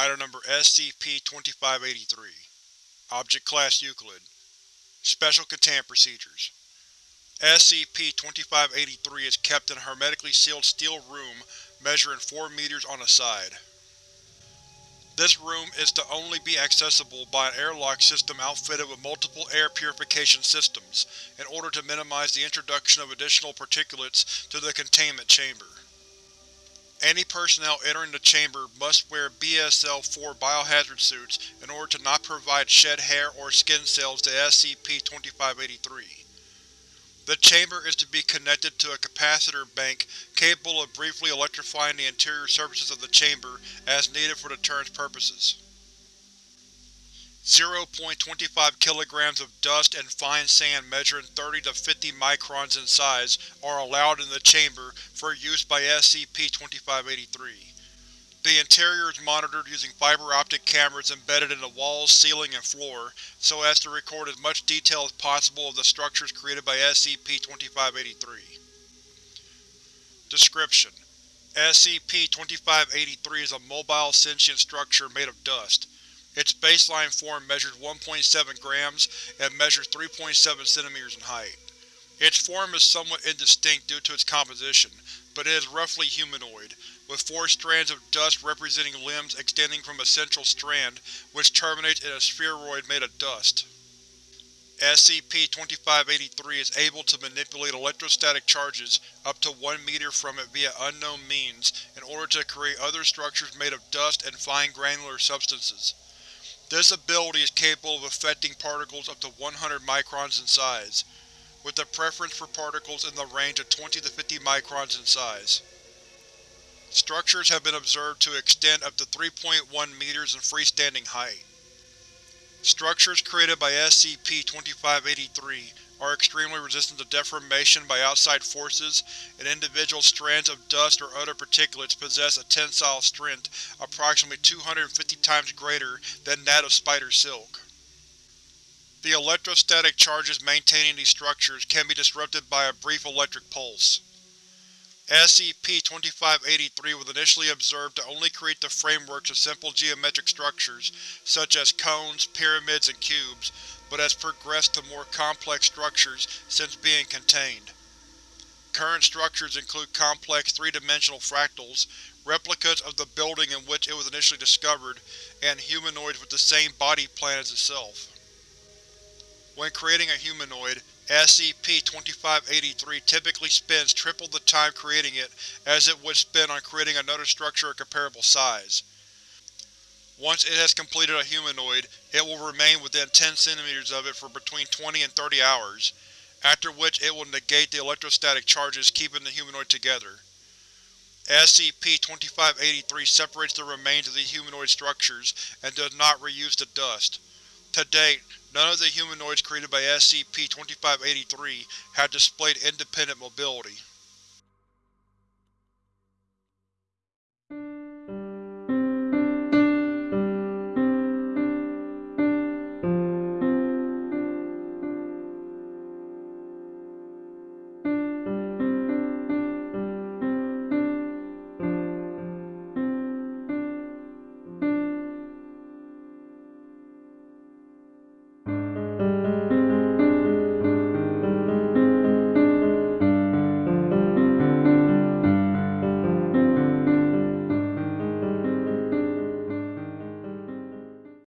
Item Number SCP-2583 Object Class Euclid Special Containment Procedures SCP-2583 is kept in a hermetically sealed steel room measuring 4 meters on a side. This room is to only be accessible by an airlock system outfitted with multiple air purification systems, in order to minimize the introduction of additional particulates to the containment chamber. Any personnel entering the chamber must wear BSL-4 biohazard suits in order to not provide shed hair or skin cells to SCP-2583. The chamber is to be connected to a capacitor bank capable of briefly electrifying the interior surfaces of the chamber as needed for the deterrence purposes. 0.25 kg of dust and fine sand measuring 30 to 50 microns in size are allowed in the chamber for use by SCP-2583. The interior is monitored using fiber optic cameras embedded in the walls, ceiling, and floor, so as to record as much detail as possible of the structures created by SCP-2583. Description: SCP-2583 is a mobile sentient structure made of dust. Its baseline form measures 1.7 grams and measures 3.7 cm in height. Its form is somewhat indistinct due to its composition, but it is roughly humanoid, with four strands of dust representing limbs extending from a central strand, which terminates in a spheroid made of dust. SCP-2583 is able to manipulate electrostatic charges up to 1 meter from it via unknown means in order to create other structures made of dust and fine granular substances. This ability is capable of affecting particles up to 100 microns in size, with a preference for particles in the range of 20 to 50 microns in size. Structures have been observed to extend up to 3.1 meters in freestanding height. Structures created by SCP-2583 are extremely resistant to deformation by outside forces, and individual strands of dust or other particulates possess a tensile strength approximately 250 times greater than that of spider silk. The electrostatic charges maintaining these structures can be disrupted by a brief electric pulse. SCP-2583 was initially observed to only create the frameworks of simple geometric structures, such as cones, pyramids, and cubes, but has progressed to more complex structures since being contained. Current structures include complex three-dimensional fractals, replicas of the building in which it was initially discovered, and humanoids with the same body plan as itself. When creating a humanoid, SCP-2583 typically spends triple the time creating it as it would spend on creating another structure of comparable size. Once it has completed a humanoid, it will remain within 10 cm of it for between 20 and 30 hours, after which it will negate the electrostatic charges keeping the humanoid together. SCP-2583 separates the remains of the humanoid structures and does not reuse the dust. To date, none of the humanoids created by SCP-2583 have displayed independent mobility.